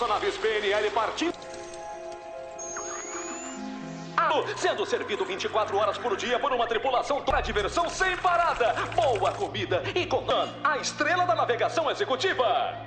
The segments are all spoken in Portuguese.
espaçonaves PNL partindo. Sendo servido 24 horas por dia por uma tripulação para diversão sem parada, boa comida e com a estrela da navegação executiva.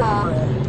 Ờ.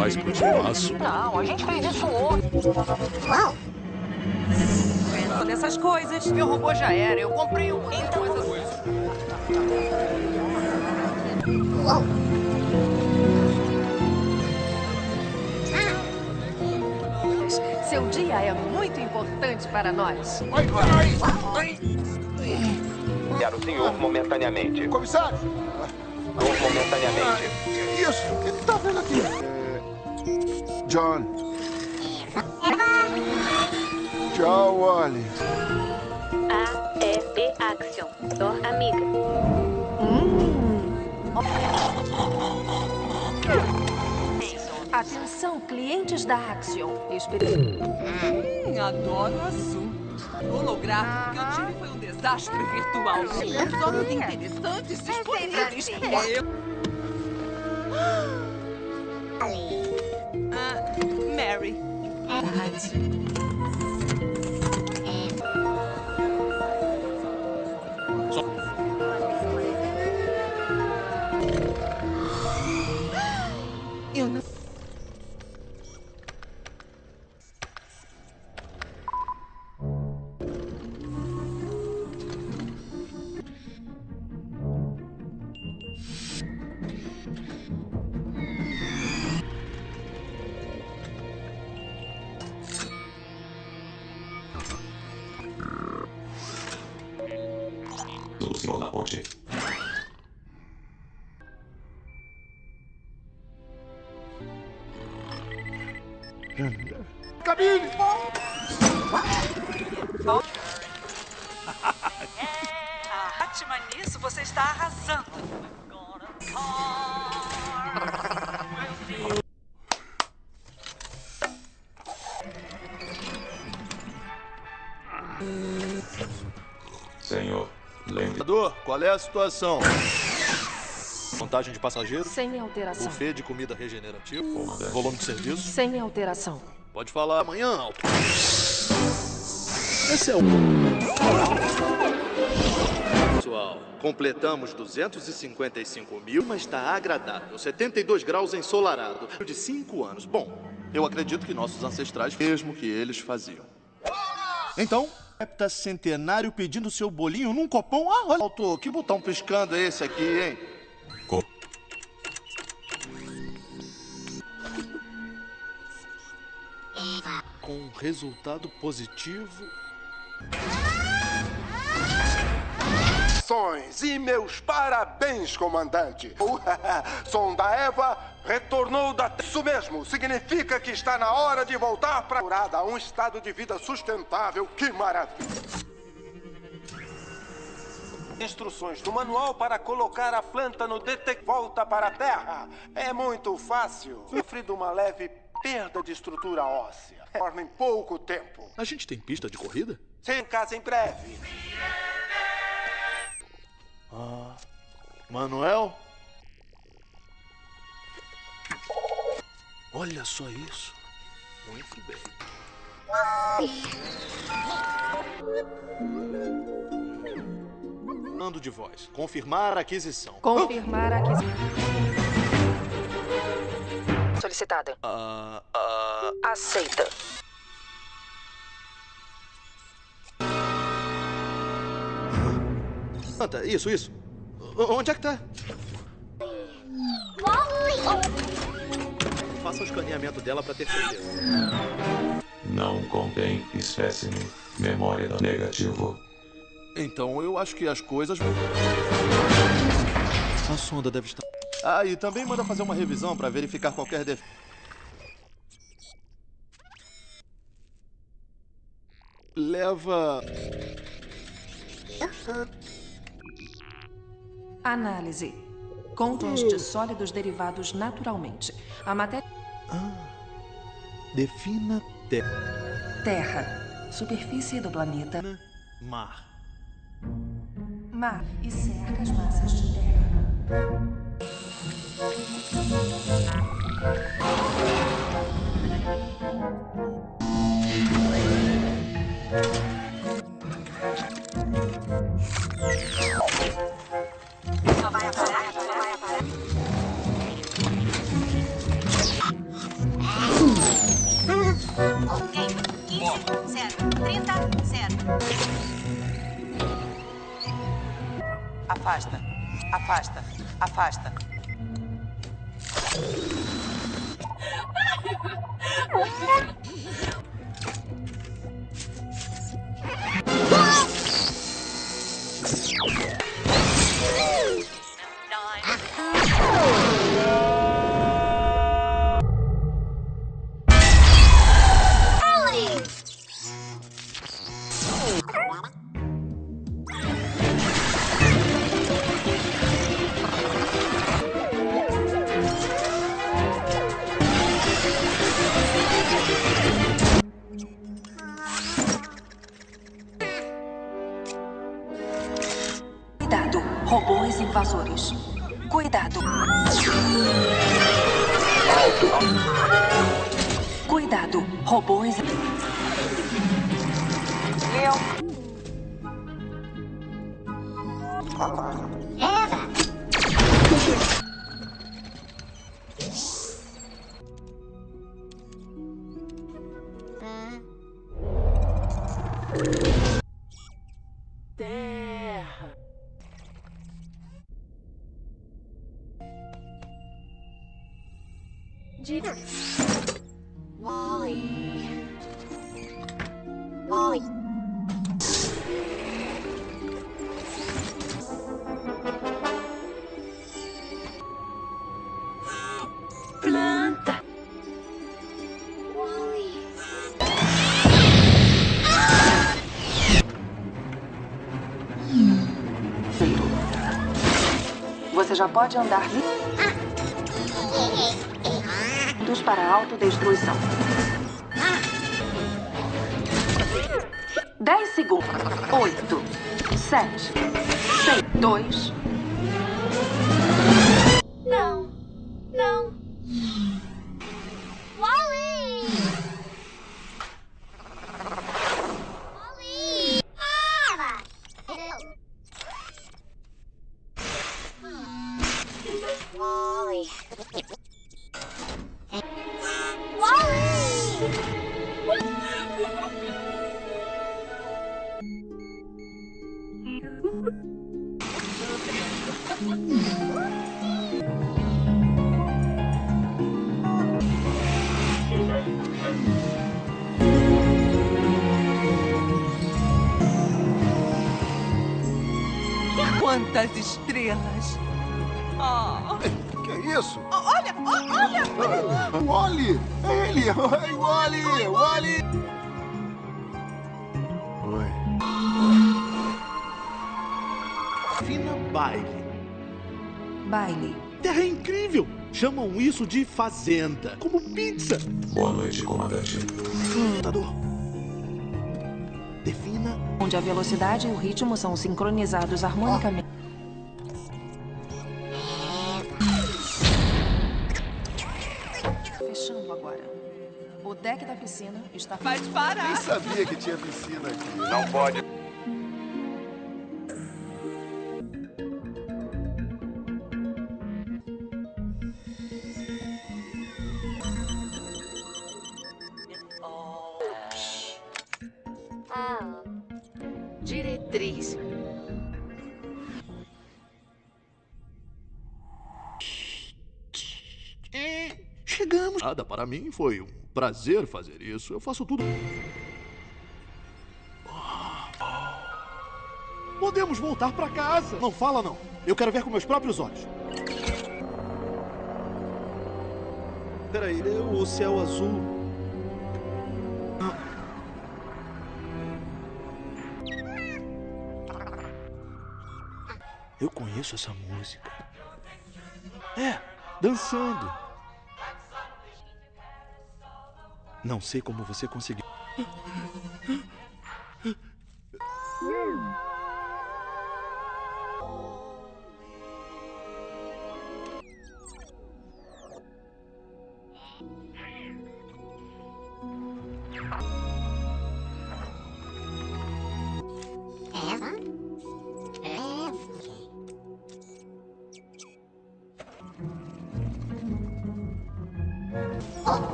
Pro espaço. Não, a gente fez isso ontem. Uau! Nessas coisas. Meu robô já era. Eu comprei um. Então. Uau! Seu dia é muito importante para nós. Quero o senhor momentaneamente. Comissário! Momentaneamente. Que isso? O que tá vendo aqui? É... John. Tchau, Wally. A, E, B, Action. Dor amiga. Atenção, clientes da Axion. Espere... Hum, adoro azul. O holográfico que eu tive foi um desastre virtual. Temos obras interessantes disponíveis. É, eu... Eu não... do situação? Contagem de passageiros, Sem alteração. buffet de comida regenerativa, Comandante. volume de serviço. Sem alteração. Pode falar amanhã, Alto. Esse é o. Pessoal, completamos 255 mil, mas está agradável. 72 graus ensolarado. De 5 anos. Bom, eu acredito que nossos ancestrais, mesmo que eles faziam. Então, centenário pedindo seu bolinho num copão. Ah, olha, Alto, que botão piscando é esse aqui, hein? Co- Com resultado positivo. Saudações e meus parabéns, comandante. O Sonda Eva retornou da... Isso mesmo, significa que está na hora de voltar para um estado de vida sustentável. Que maravilha. Instruções do manual para colocar a planta no detector. Volta para a Terra. É muito fácil. Sofre de uma leve perda de estrutura óssea. Forma em pouco tempo. A gente tem pista de corrida? Sem casa em breve. Ah, Manuel? Olha só isso. Muito bem. Mando de voz. Confirmar a aquisição. Confirmar a aquisição. Solicitada. Ah, ah, Aceita. Anta, isso, isso. O- Onde é que tá? Faça o escaneamento dela pra ter certeza. Não contém espécime. Memória negativo. Então eu acho que as coisas. A sonda deve estar. Ah, e também manda fazer uma revisão pra verificar qualquer defeito. Leva. Análise. Compostos sólidos derivados naturalmente. A matéria. Defina terra. Terra. Superfície do planeta. Mar. Mar. E cerca as massas de terra. Ok. Afasta. Afasta. já pode andar livres para autodestruição. Quantas estrelas! Oh. Que é isso? Olha, olha, olha! Olhe! É ele! Oi, Wally! Wally! Baile. Terra incrível! Chamam isso de fazenda, como pizza. Boa noite, comandante. Computador. Defina. Onde a velocidade e o ritmo são sincronizados harmonicamente. Fechando agora. O deck da piscina está... Vai parar! Nem sabia que tinha piscina aqui. Não pode. Para mim foi um prazer fazer isso. Eu faço tudo. Podemos voltar para casa. Não fala, não. Eu quero ver com meus próprios olhos. Peraí, o céu azul. Eu conheço essa música. É, dançando. Não sei como você conseguiu.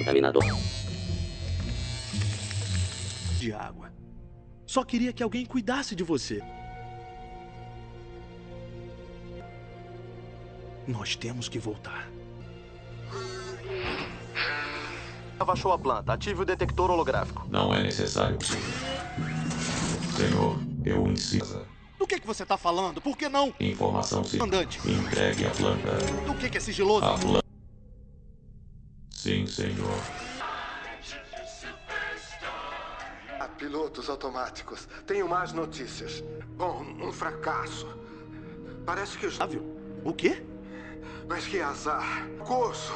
Contaminador. De água. Só queria que alguém cuidasse de você. Nós temos que voltar. Baixou a planta. Ative o detector holográfico. Não é necessário. Senhor, eu insisto. Do que, que você está falando? Por que não? Informação se Comandante. entregue a planta. Do que, que é sigiloso? A planta. Sim, senhor. Ah, Pilotos automáticos, tenho más notícias. Bom, um fracasso. Parece que os. O quê? Mas que azar. Curso.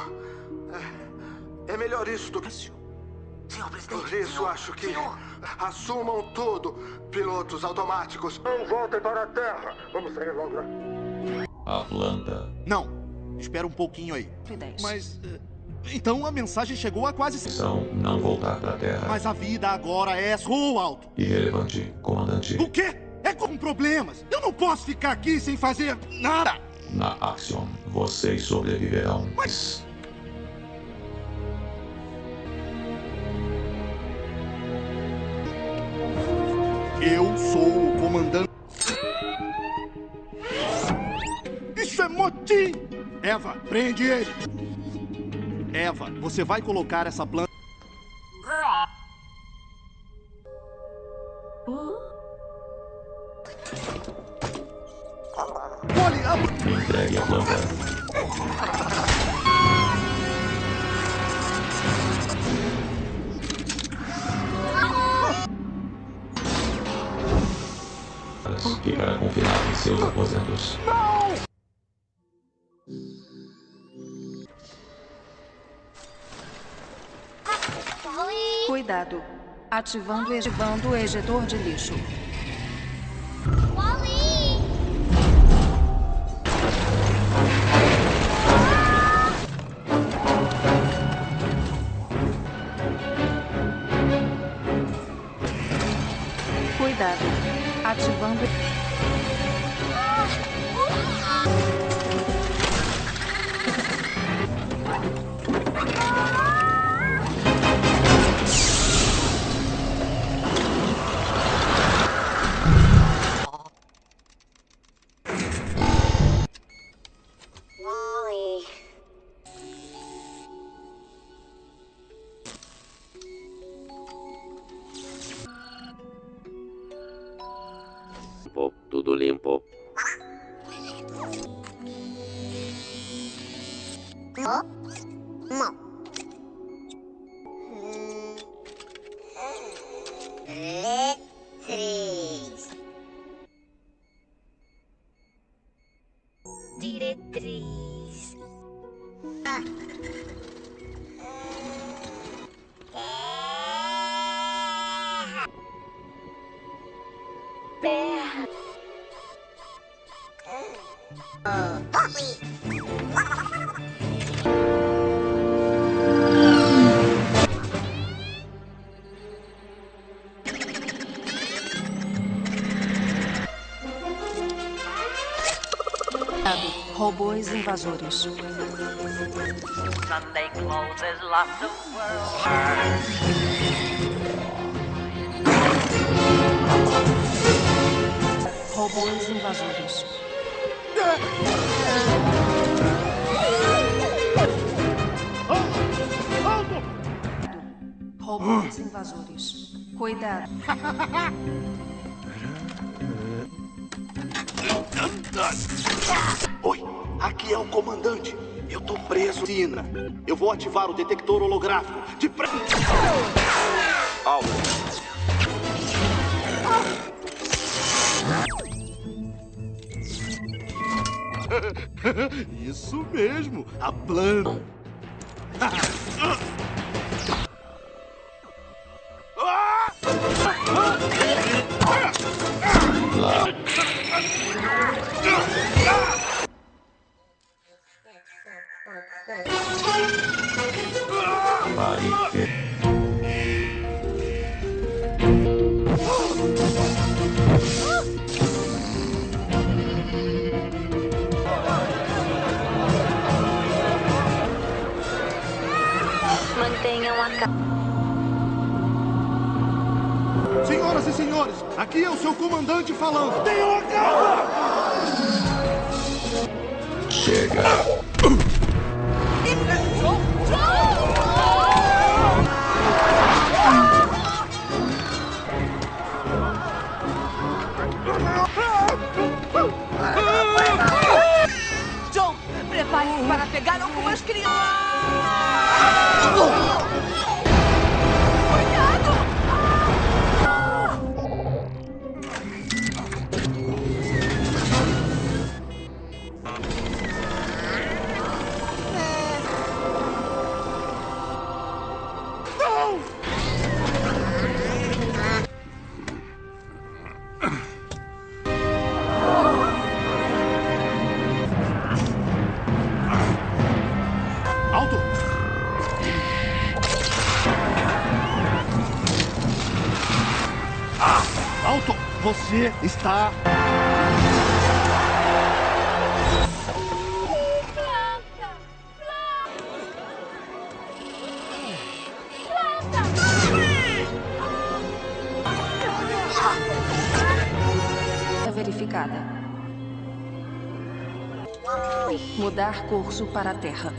É, é melhor isso do que. Senhor presidente. Por isso senhor, acho que. Senhor. Assumam tudo, pilotos automáticos. Não voltem para a Terra. Vamos sair logo. A planta. Não. Espera um pouquinho aí. Mas. eh, Então a mensagem chegou a quase. Missão não voltar para a Terra. Mas a vida agora é alto. Irrelevante, comandante. O quê? É com problemas. Eu não posso ficar aqui sem fazer nada. Na Axion, vocês sobreviverão. Mas. Eu sou o comandante. Isso é motim! Eva, prende ele! Eva, você vai colocar essa planta. Ativando o ejetor de lixo. Robôs invasores. Robôs invasores. Robôs invasores. Cuidado. Oi, aqui é o comandante. Eu tô preso, Sina. Eu vou ativar o detector holográfico. De pre... Alvo. Isso mesmo, a plano. Está... Verificada. Mudar curso para a Terra.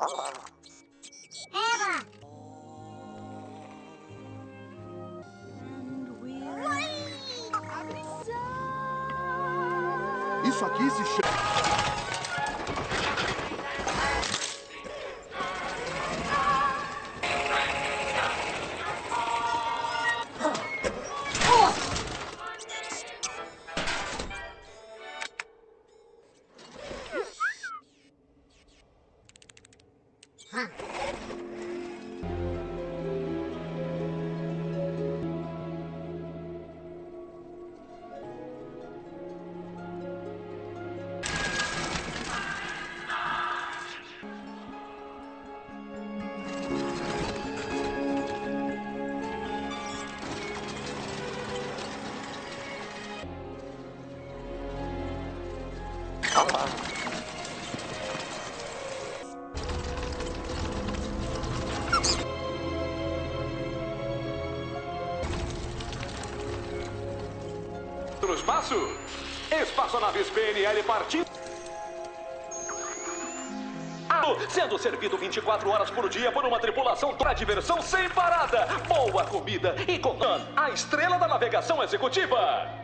Eva! Isso aqui se chama... PNL partindo. Sendo servido 24 horas por dia por uma tripulação para diversão sem parada, boa comida e com a estrela da navegação executiva.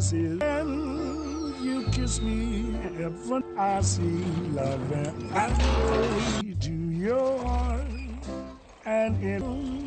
And you kiss me heaven I see love and I know to your heart and in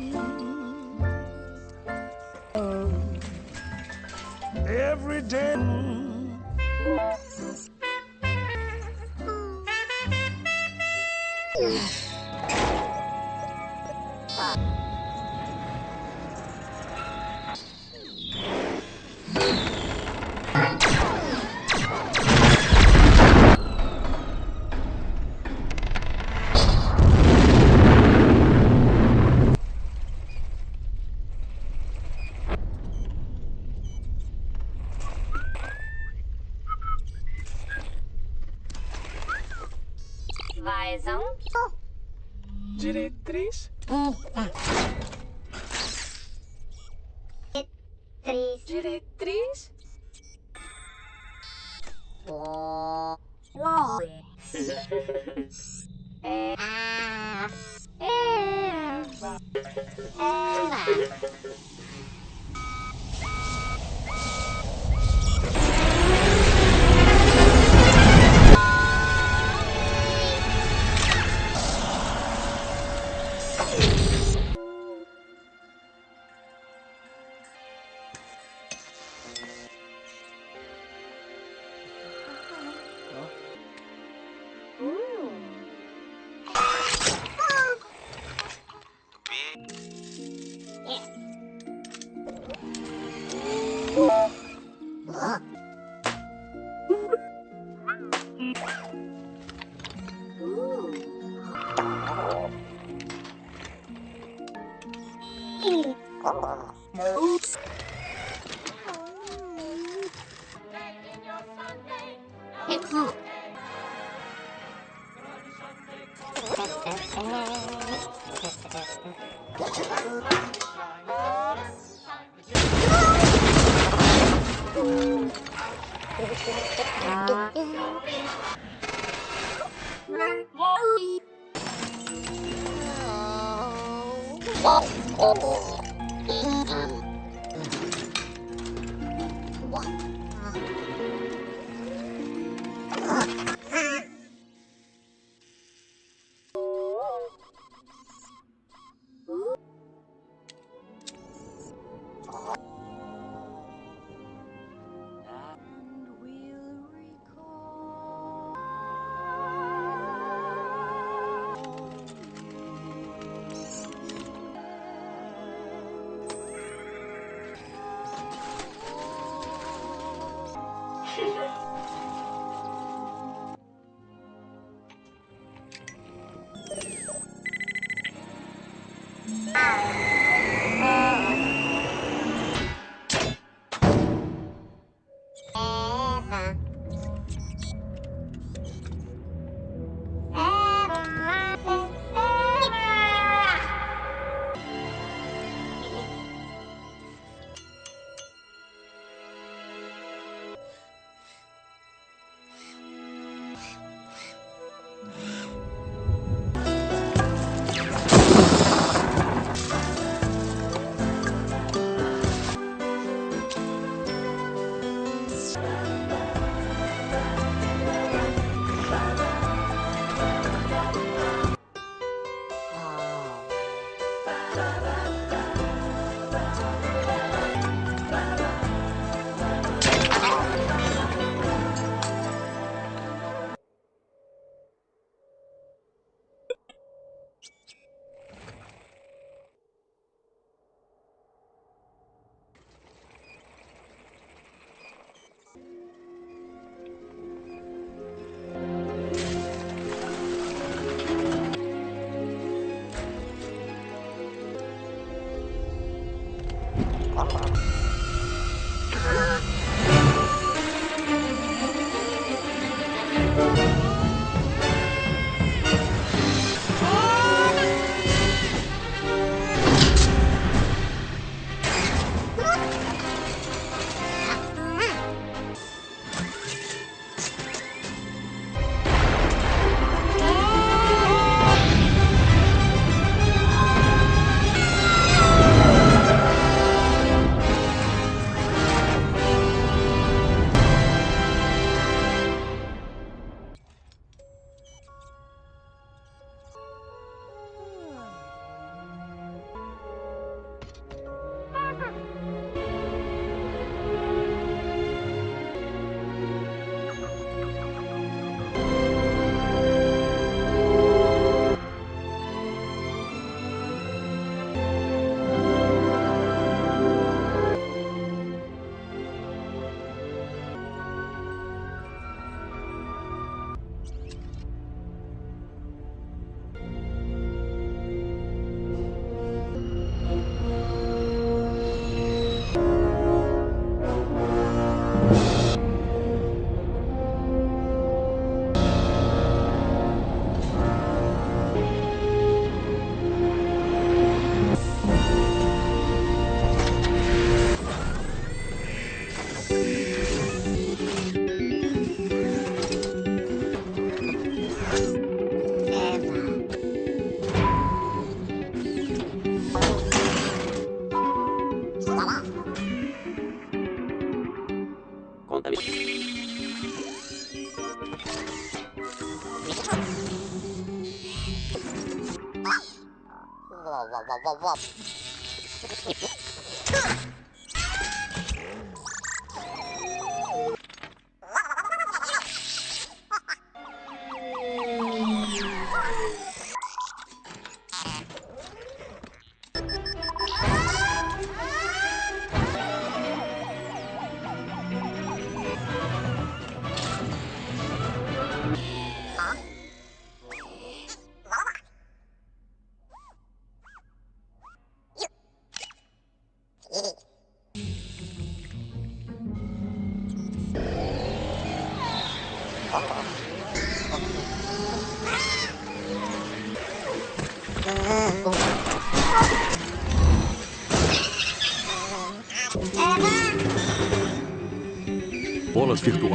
problem.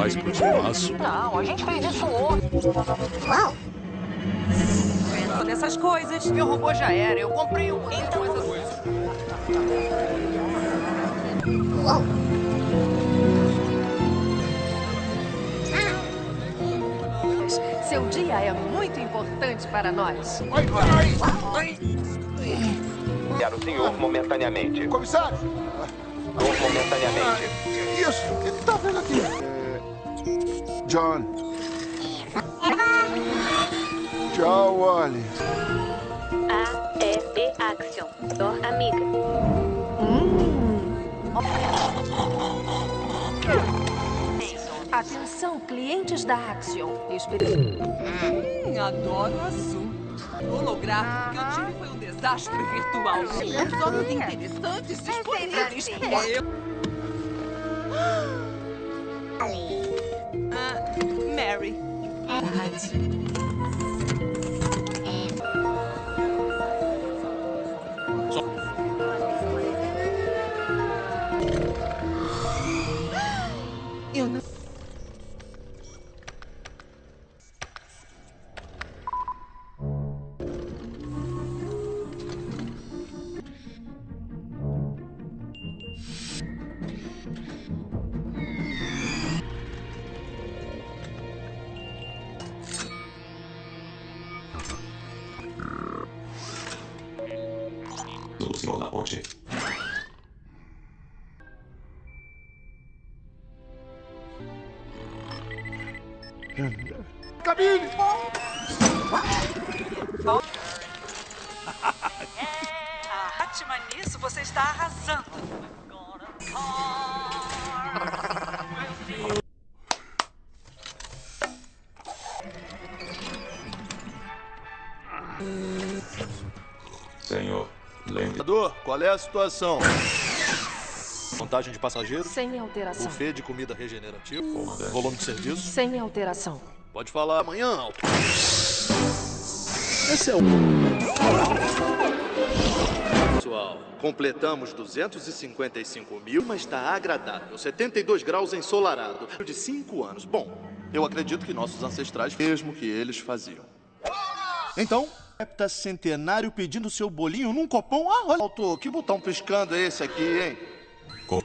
Espaço. Não, a gente fez isso ontem. Uau! Nessas coisas. Meu robô já era. Eu comprei um. Então, essas coisas. Uau! Seu dia é muito importante para nós. Vai, vai, vai. Quero o senhor momentaneamente. Comissário! Momentaneamente. Isso? O que tá vendo aqui? É... John. Tchau, Wally. A, E, Action. Dor amiga. Atenção, clientes da Axion. Espe- Hum, adoro azul. O holográfico que eu tive foi um desastre virtual. Os olhos interessantes disponíveis. É, eu... Eu situação? Contagem de passageiros? Sem alteração. Buffet de comida regenerativa? Volume de serviço? Sem alteração. Pode falar amanhã, Alto. Esse é o. Pessoal, completamos 255 mil, mas está agradável. 72 graus ensolarado. De 5 anos. Bom, eu acredito que nossos ancestrais, mesmo que eles faziam. Então, centenário pedindo seu bolinho num copão. Ah, olha, Alto, que botão piscando é esse aqui, hein? Co-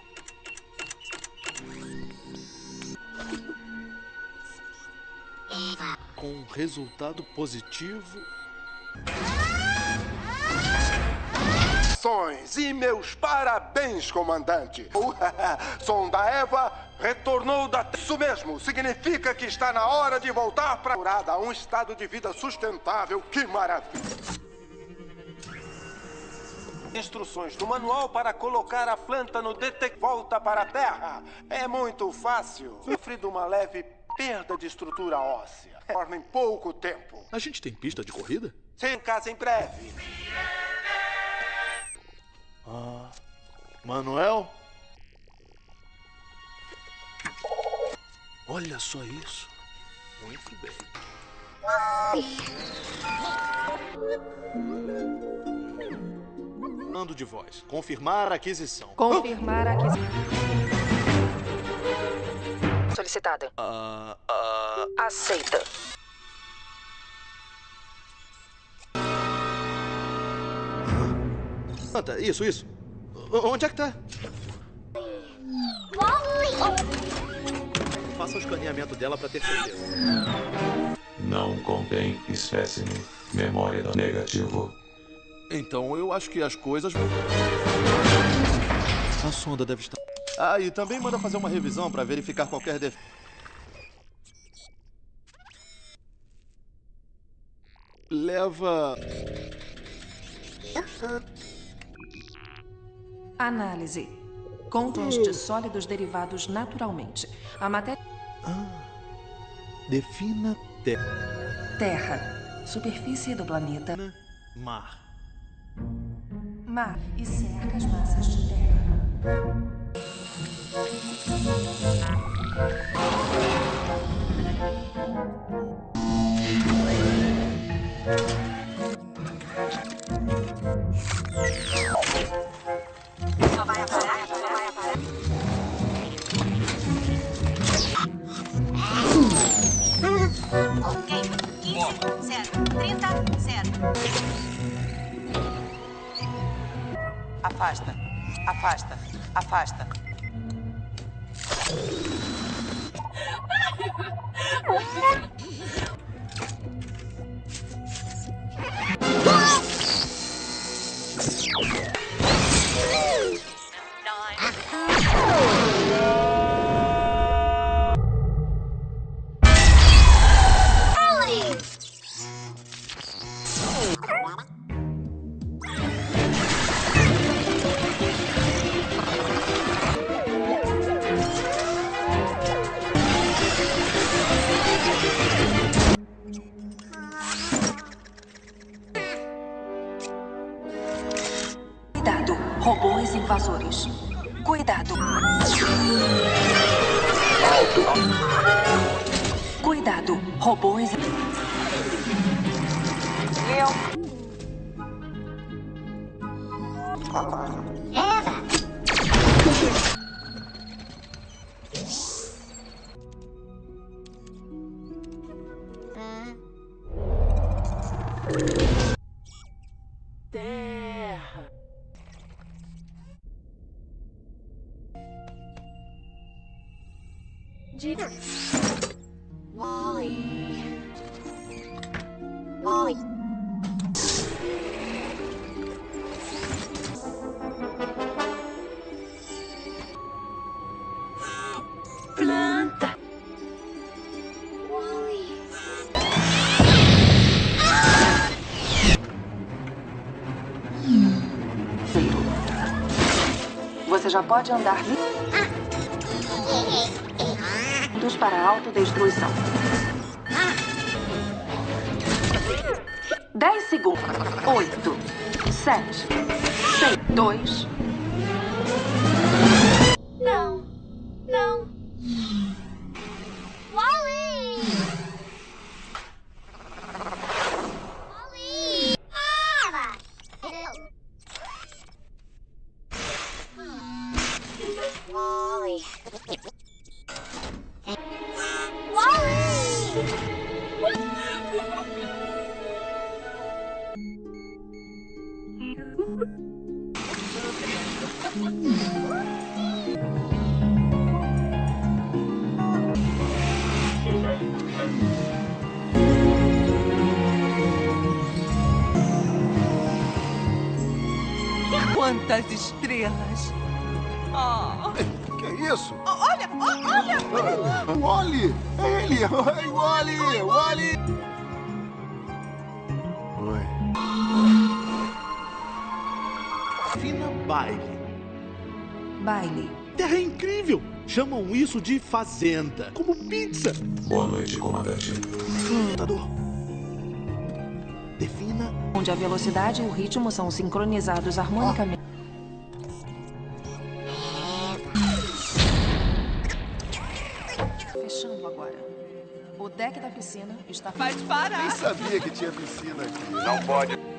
Com resultado positivo. E meus parabéns, comandante. O Sonda Eva retornou da... Isso mesmo, significa que está na hora de voltar para a um estado de vida sustentável. Que maravilha. Instruções do manual para colocar a planta no detector. Volta para a Terra. É muito fácil. Sofri de uma leve perda de estrutura óssea. Torna em pouco tempo. A gente tem pista de corrida? Sem casa em breve. Ah, Manuel? Olha só isso. Muito bem. Mando de voz. Confirmar a aquisição. Confirmar a aquisição. Solicitada. Ah, ah, Aceita. Anta, isso, isso. O- Onde é que tá? Faça o escaneamento dela para ter certeza. Não contém espécime. Memória negativo. Então eu acho que as coisas. A sonda deve estar. Ah, e também manda fazer uma revisão para verificar qualquer defeito. Leva. Análise. Contas de sólidos derivados naturalmente. A matéria. Defina terra. Terra. Superfície do planeta. Mar. Mar. E cerca as massas de terra. Só Ok, 15, 0, 30, 0. Afasta. Afasta. Afasta. já pode andar livres para autodestruição. 10 segundos. 8, 7, 6, 2, de fazenda. Como pizza. Boa noite, comandante. Computador. Defina. Onde a velocidade e o ritmo são sincronizados harmonicamente. Fechando agora. O deck da piscina está... Vai parar! Nem sabia que tinha piscina aqui. Não pode.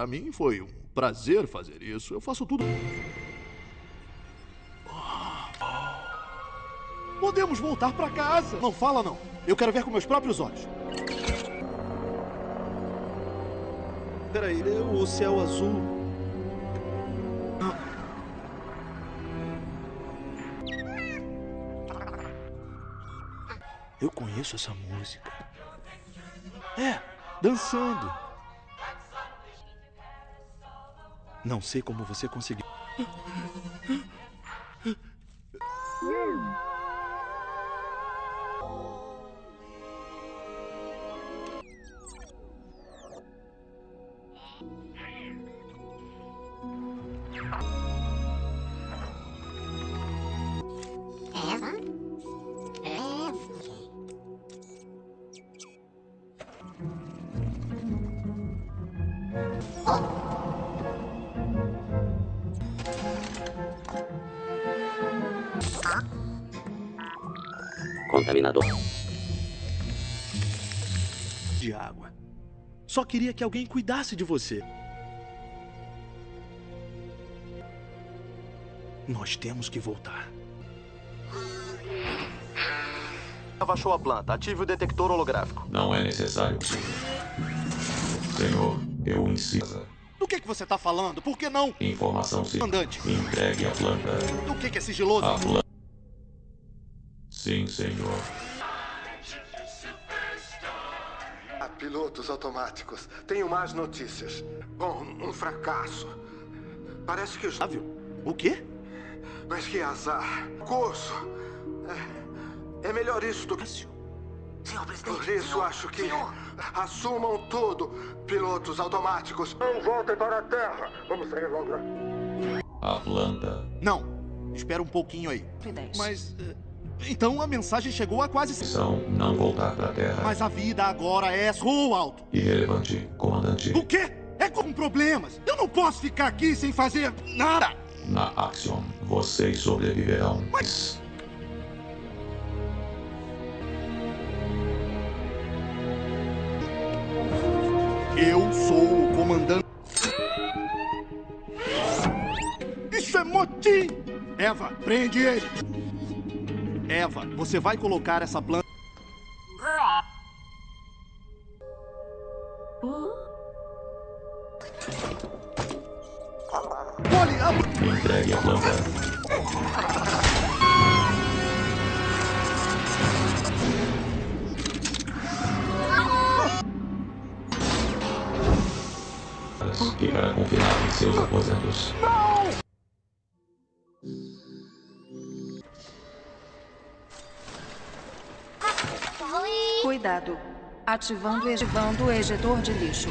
Para mim foi um prazer fazer isso. Eu faço tudo. Podemos voltar pra casa. Não fala, não. Eu quero ver com meus próprios olhos. Peraí, o céu azul. Eu conheço essa música. É, dançando. Não sei como você conseguiu. De água. Só queria que alguém cuidasse de você. Nós temos que voltar. Baixou a planta. Ative o detector holográfico. Não é necessário. Senhor, eu insisto. Do que, que você tá falando? Por que não? Informação se Comandante. entregue a planta. Do que, que é sigiloso? A planta. Senhor. Ah, pilotos automáticos. Tenho más notícias. Bom, um fracasso. Parece que os. O quê? Mas que azar. Curso. É, é melhor isso do que. Senhor presidente. Por isso acho que. Assumam tudo, pilotos automáticos. Não voltem para a Terra. Vamos sair logo. A planta. Não. Espera um pouquinho aí. Mas. eh, Então a mensagem chegou a quase. Missão não voltar para a Terra. Mas a vida agora é sou alto. Irrelevante, comandante. O quê? É com problemas. Eu não posso ficar aqui sem fazer nada. Na Axiom, vocês sobreviverão. Mas. Eu sou o comandante. Isso é motim! Eva, prende ele! Eva, você vai colocar essa planta. Ativando, ativando o ejetor de lixo.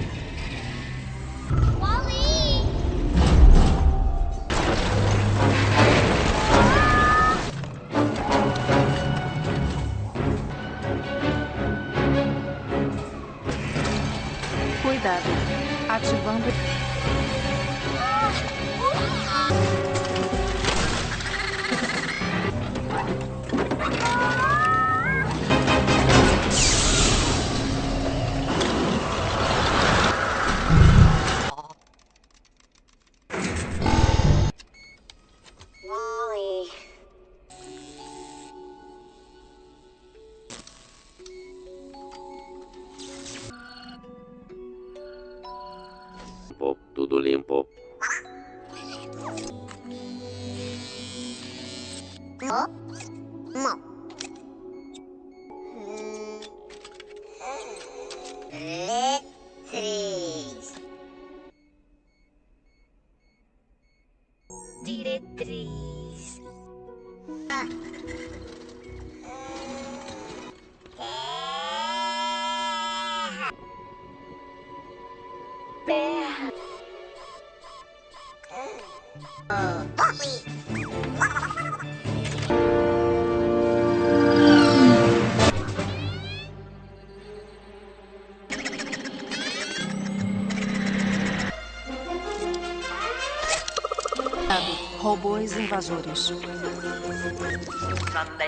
Sunday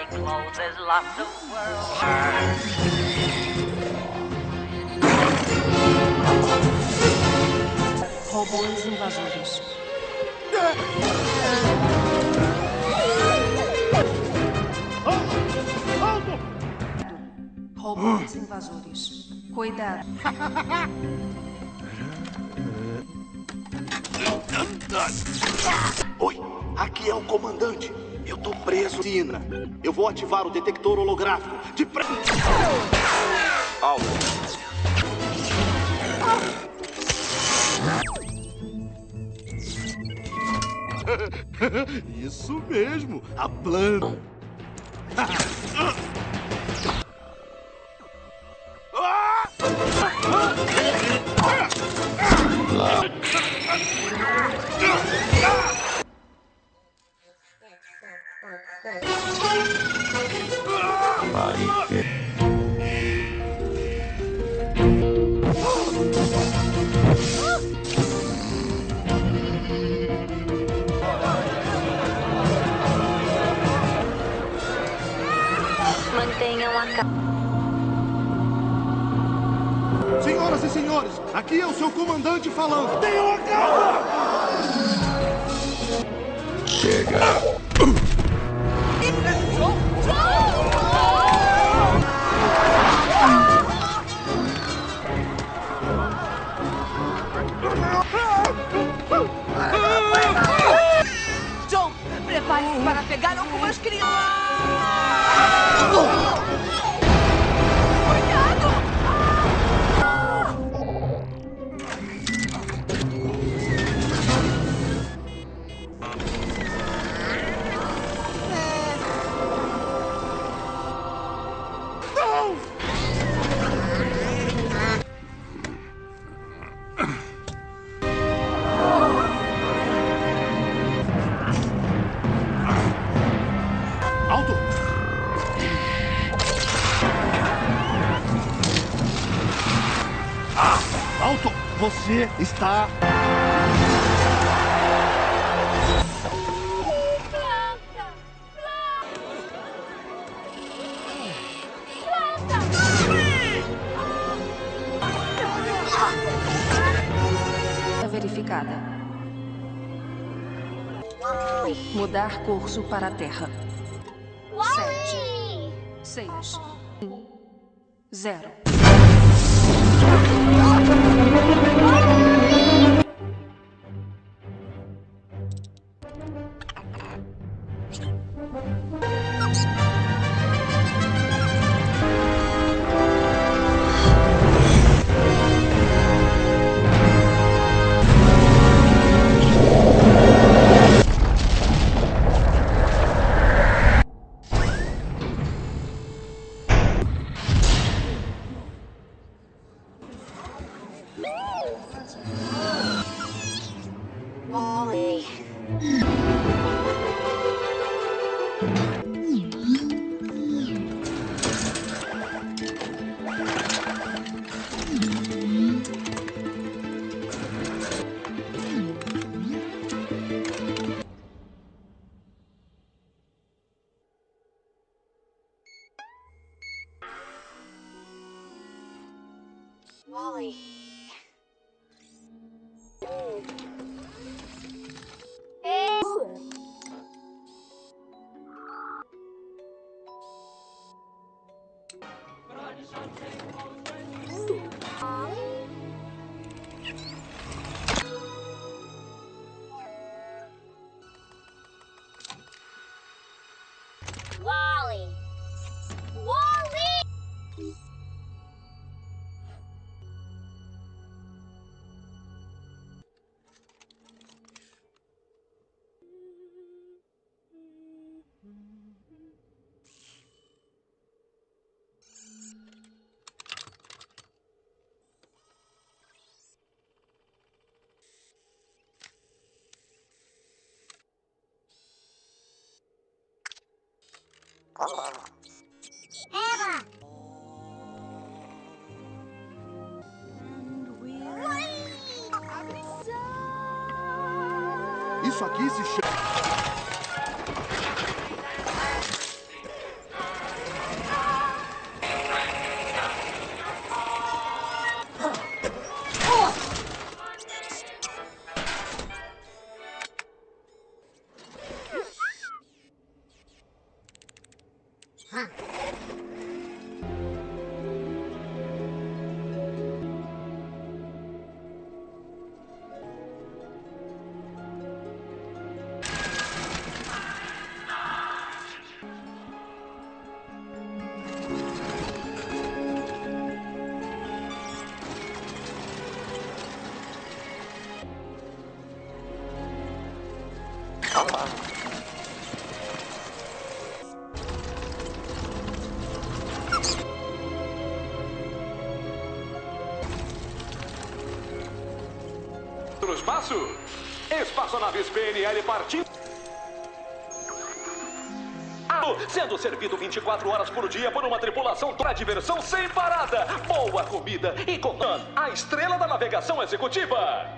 closes lots of ativar o detector holográfico. De. Alto. Isso mesmo, a planta. Aqui é o seu comandante falando. Tenham a calma! Chega. John, prepare-se para pegar algumas crianças. Está. Verificada. Mudar curso para a Terra. Sete. Seis. Um. Zero. Eva! Isso aqui se chama. Espaçonaves PNL partindo. Sendo servido 24 horas por dia por uma tripulação para diversão sem parada, boa comida e com a estrela da navegação executiva.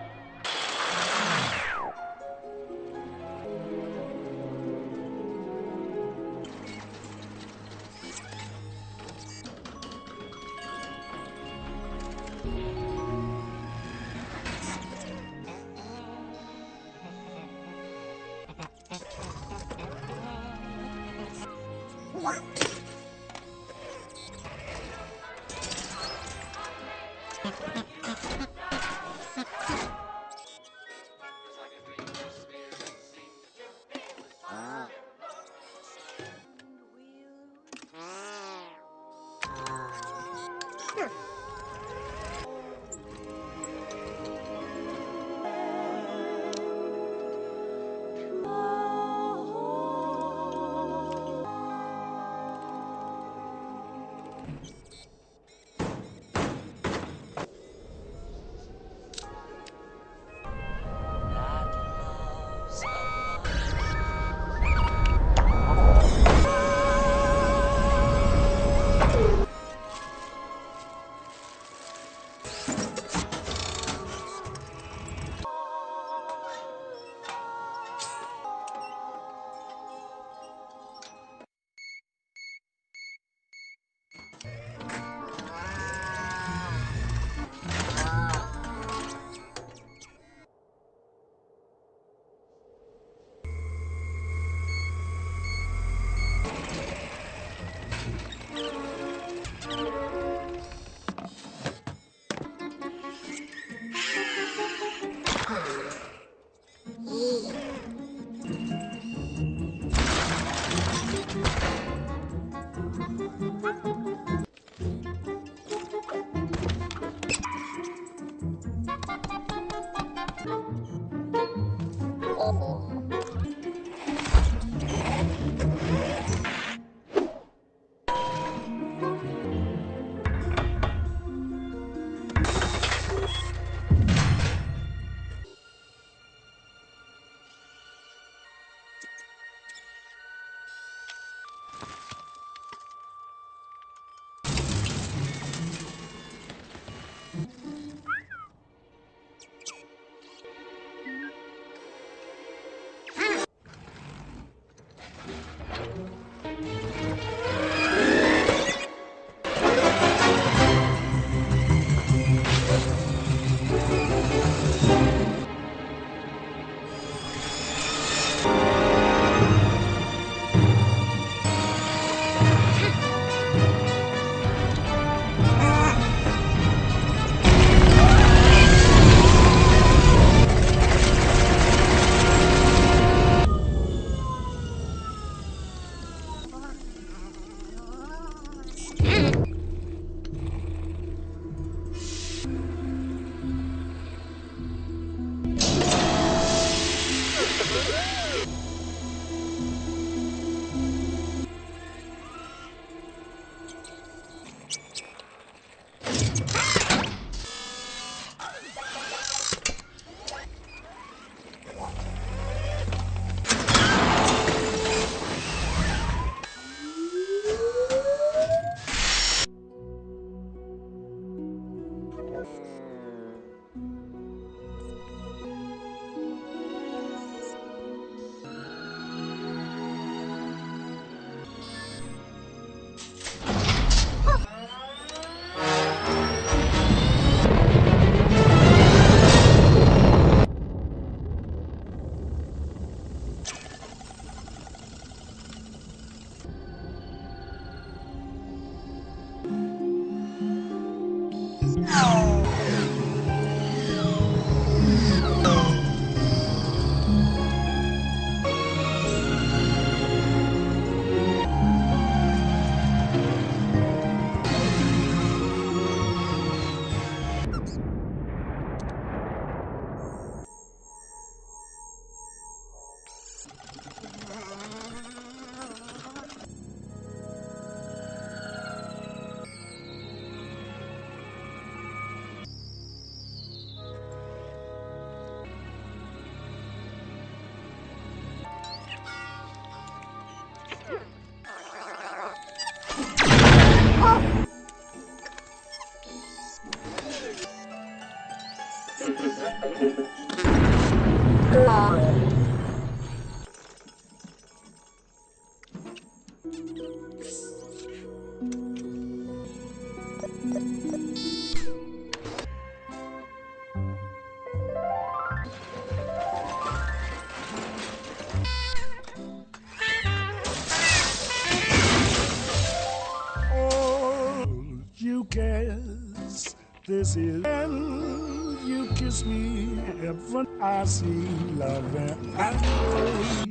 Is and you kiss me heaven I see love and I pray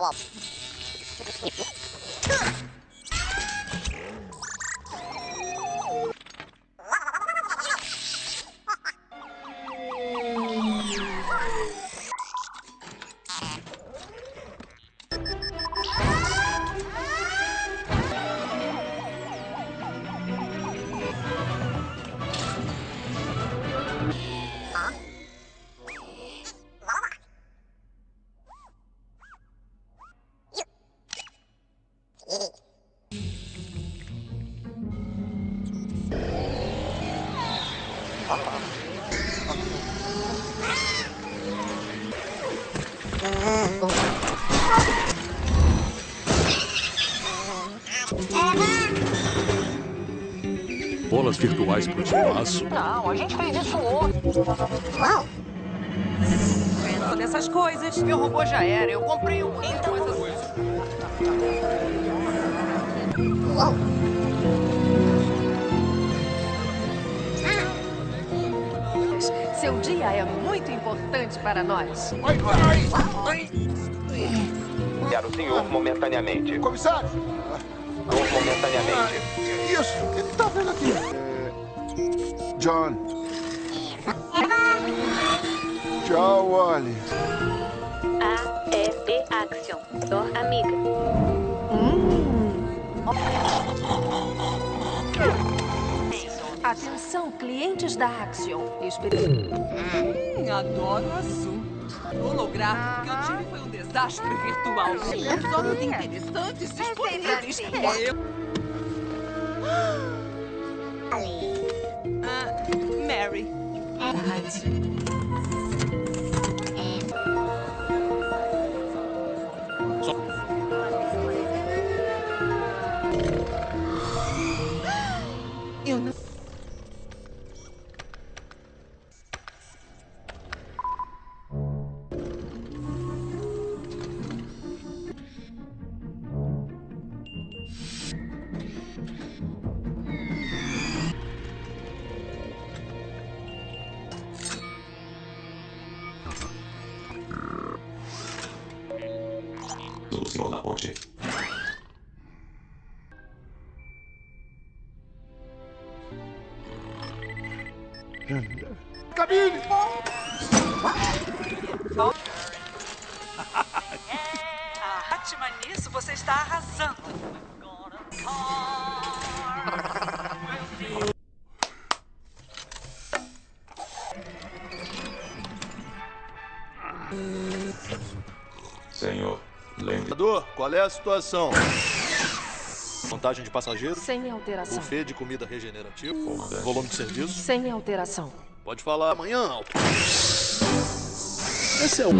problem. Virtuais pro espaço. Não, a gente fez isso ontem. Uau! Nessas coisas. Meu robô já era. Eu comprei um. Então essas coisas. Uau! Seu dia é muito importante para nós. Quero o senhor momentaneamente. Comissário! Momentaneamente. Isso? O que tá vendo aqui? É... John. Tchau, Wally. A, E, B, Action. Dor amiga. Atenção, clientes da Axion. Espe- Hum, adoro azul. O holográfico que eu tive foi um desastre virtual. Só muito interessantes disponíveis. Eu... Ah, Mary. Eu a situação? Contagem de passageiros? Sem alteração. Buffet de comida regenerativa? Comandante. Volume de serviço? Sem alteração. Pode falar amanhã, Alto. Esse é o.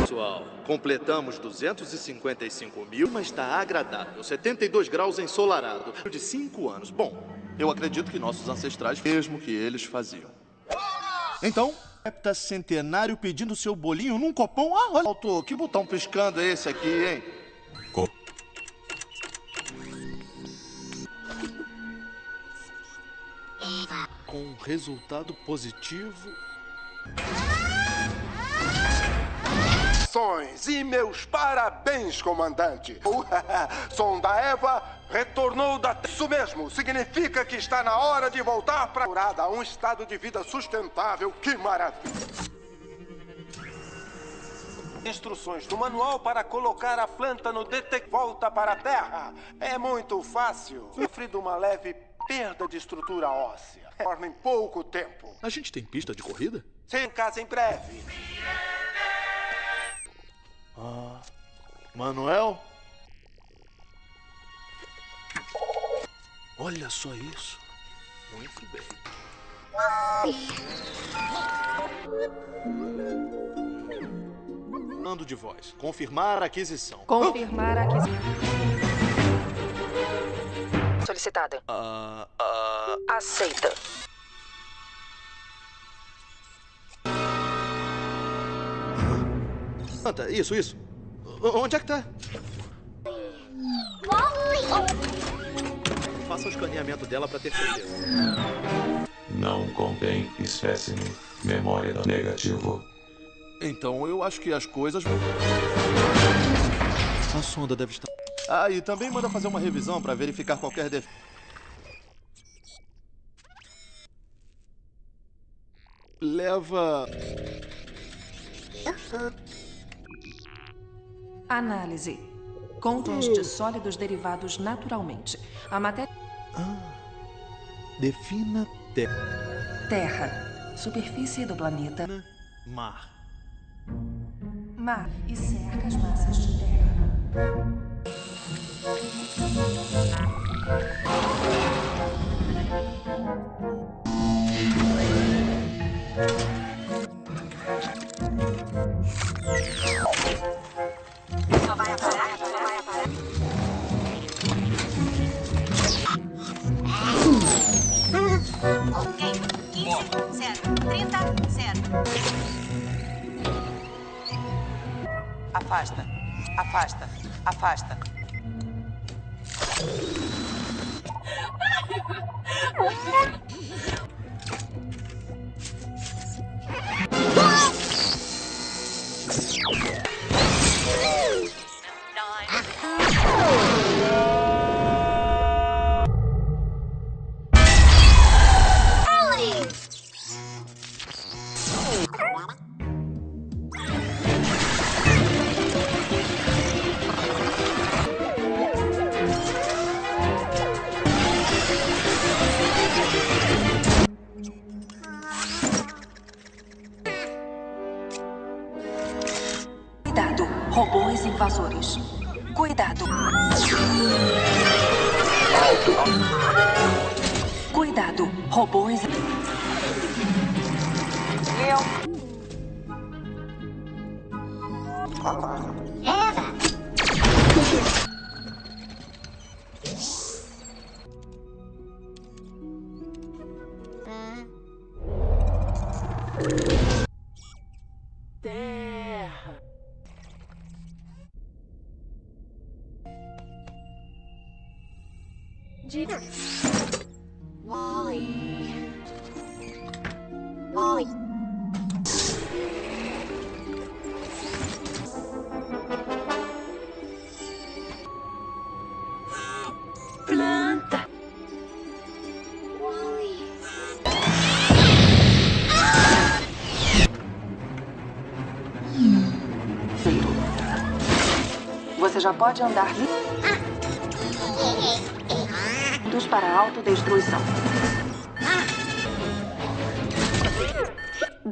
Pessoal, completamos 255 mil, mas está agradável. 72 graus ensolarado. De 5 anos. Bom, eu acredito que nossos ancestrais, mesmo que eles faziam. Então, centenário pedindo seu bolinho num copão. Ah, olha, Alto, que botão piscando é esse aqui, hein? Co- Com resultado positivo. E meus parabéns, comandante. O Sonda Eva retornou da... Isso mesmo, significa que está na hora de voltar para a um estado de vida sustentável. Que maravilha. Instruções do manual para colocar a planta no detector. Volta para a Terra. É muito fácil. Sofri de uma leve perda de estrutura óssea. Torna em pouco tempo. A gente tem pista de corrida? Sem casa em breve. Ah. Manuel? Olha só isso. Muito bem. Mando de voz. Confirmar a aquisição. Confirmar a aquisição. Solicitada. Ah, ah, Aceita. Anta, isso, isso. O- Onde é que tá? Faça o escaneamento dela para ter certeza. Não contém espécime. Memória negativo. Então eu acho que as coisas. A sonda deve estar. Ah, e também manda fazer uma revisão para verificar qualquer defeito. Leva. Análise. Conteste sólidos derivados naturalmente. A matéria. Defina terra. Terra. Superfície do planeta. Mar. Mar e cerca as massas de terra. Afasta. Afasta. Afasta. Wally. Planta. Wally. Você já pode andar livres para a autodestruição.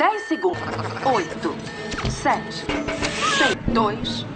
10 segundos. 8, 7, 6, 2.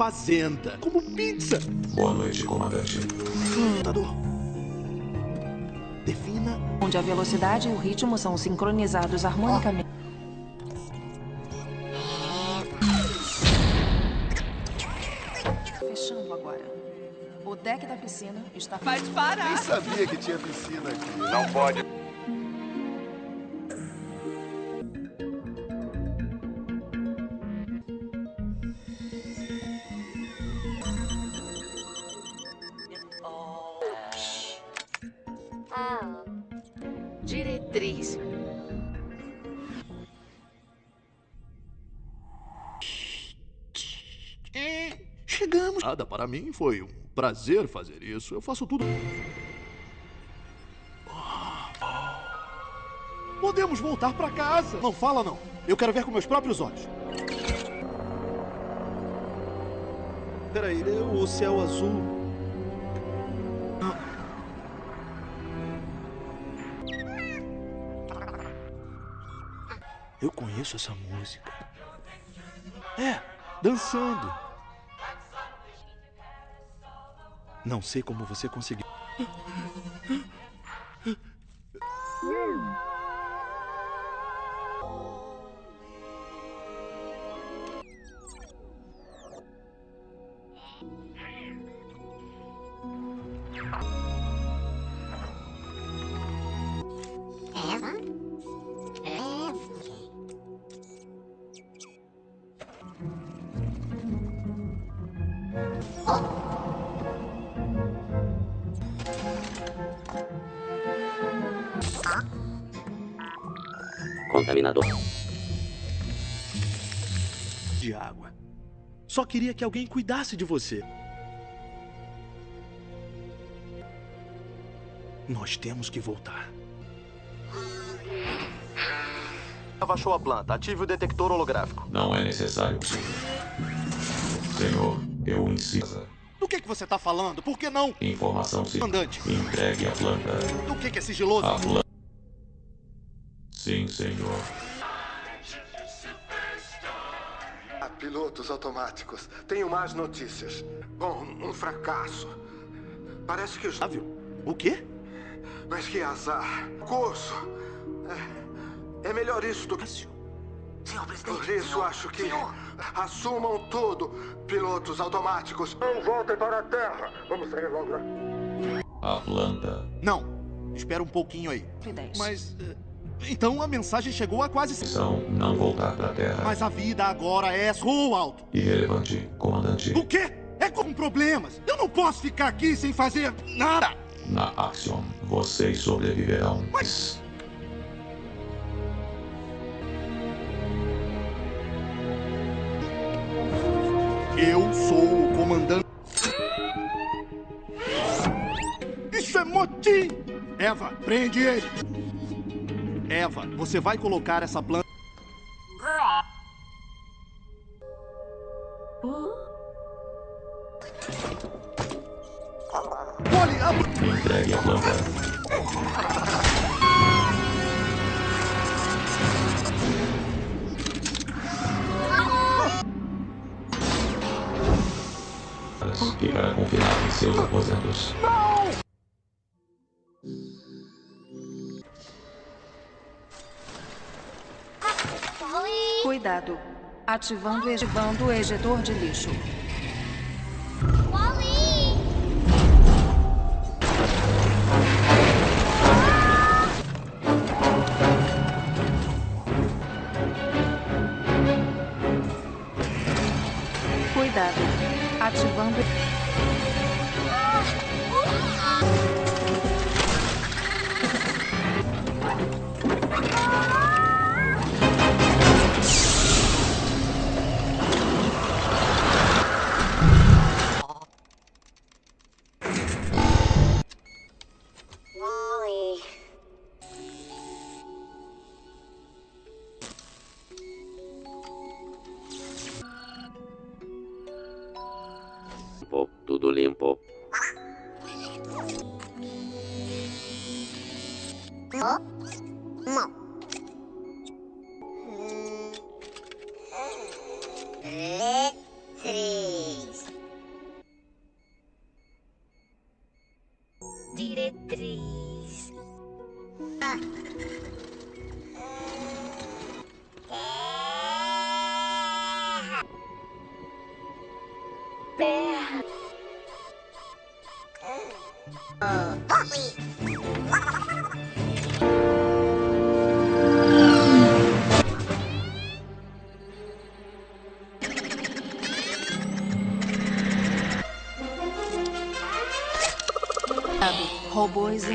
Fazenda. Como pizza. Boa noite, comandante. Computador. Defina. Onde a velocidade e o ritmo são sincronizados harmonicamente. Fechando agora. O deck da piscina está. Vai parar! Nem sabia que tinha piscina aqui. Não pode. Nada, para mim foi um prazer fazer isso. Eu faço tudo. Podemos voltar para casa. Não fala, não. Eu quero ver com meus próprios olhos. Peraí, o céu azul. Eu conheço essa música. É, dançando. Não sei como você conseguiu. Contaminador. De água. Só queria que alguém cuidasse de você. Nós temos que voltar. Achou a planta. Ative o detector holográfico. Não é necessário. Senhor, eu insisto. Do que, que você está falando? Por que não? Informação Comandante. entregue a planta. Do que, que é sigiloso? A planta. Senhor. Ah, pilotos automáticos. Tenho más notícias. Bom, um fracasso. Parece que os. O quê? Mas que azar. Curso. É, é melhor isso do que. Senhor presidente. Por isso senhor, acho que. Senhor. Assumam tudo, pilotos automáticos. Não voltem para a Terra. Vamos sair logo. A planta. Não. Espera um pouquinho aí. Mas. eh, Então a mensagem chegou a quase. Missão não voltar para a Terra. Mas a vida agora é voo alto. Irrelevante, comandante. O quê? É com problemas. Eu não posso ficar aqui sem fazer nada. Na Axiom, vocês sobreviverão. Mas. Eu sou o comandante. Isso é motim! Eva, prende ele! Eva, você vai colocar essa planta. Olhe, a... Entregue a planta. Ficará confinado em seus aposentos. Cuidado. Ativando, ativando o ejetor de lixo. Cuidado. Ativando.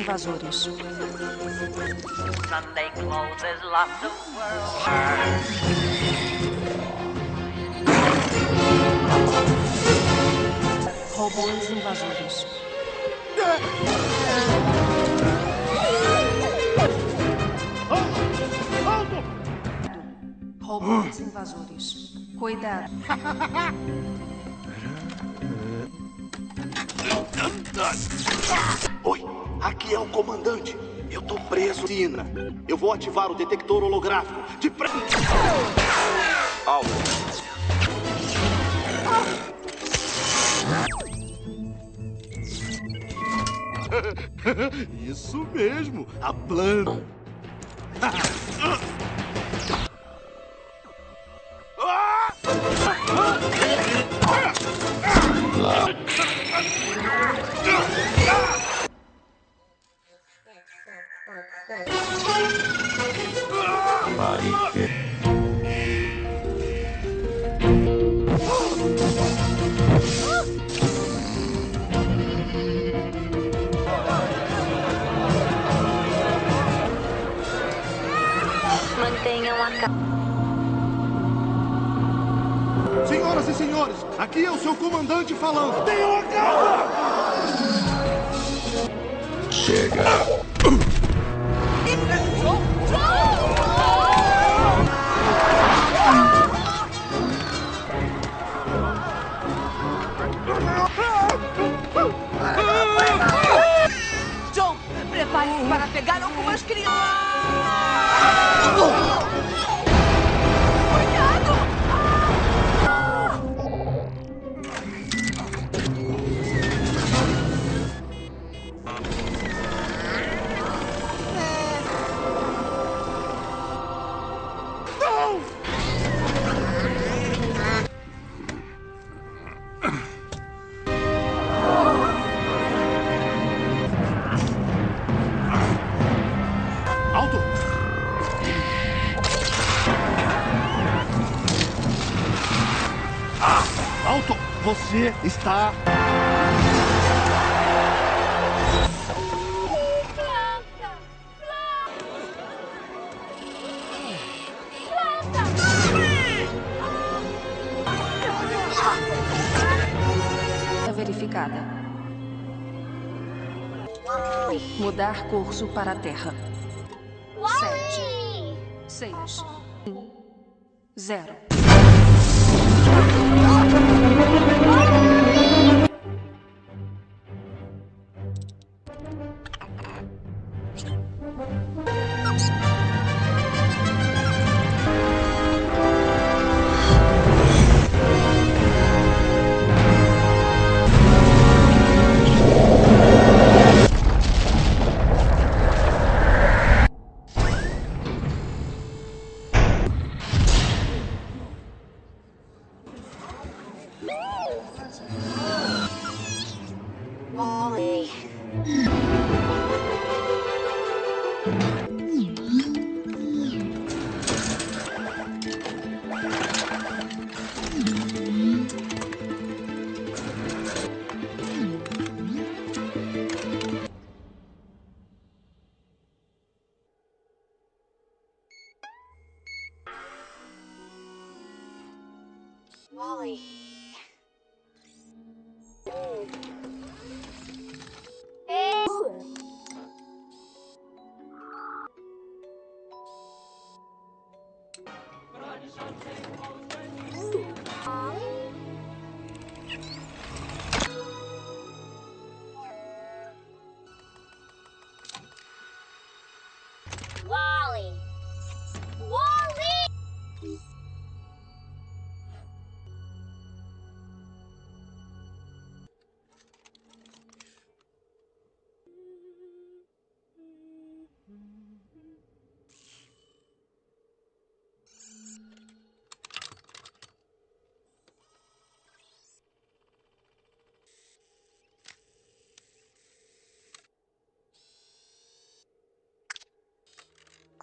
Invasores. Sunday closes lots of world. invasores. Robôs invasores. Cuidado. aqui é o comandante. Eu tô preso, Sina. Eu vou ativar o detector holográfico. De pre... Alto. Isso mesmo, a planta. Está. Verificada. Mudar curso para a Terra.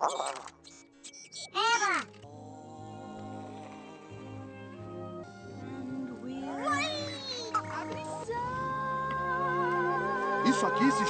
Eva! Isso aqui se